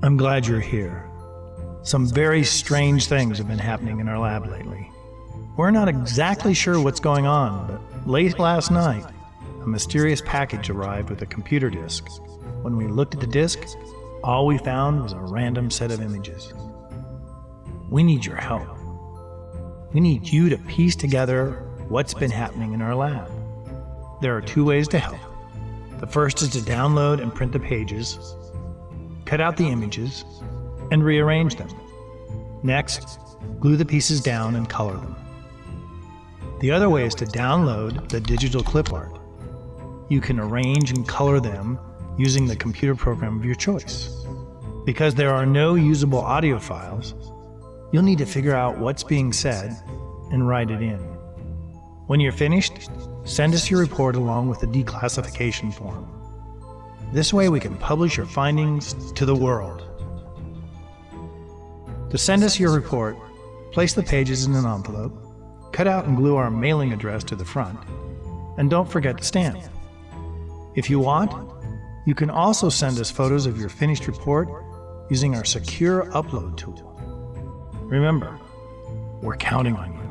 I'm glad you're here. Some very strange things have been happening in our lab lately. We're not exactly sure what's going on, but late last night, a mysterious package arrived with a computer disk. When we looked at the disk, all we found was a random set of images. We need your help. We need you to piece together what's been happening in our lab. There are two ways to help. The first is to download and print the pages, cut out the images, and rearrange them. Next, glue the pieces down and color them. The other way is to download the digital clip art. You can arrange and color them using the computer program of your choice. Because there are no usable audio files, you'll need to figure out what's being said and write it in. When you're finished, send us your report along with the declassification form. This way we can publish your findings to the world. To send us your report, place the pages in an envelope, cut out and glue our mailing address to the front, and don't forget to stamp. If you want, you can also send us photos of your finished report using our secure upload tool. Remember, we're counting on you.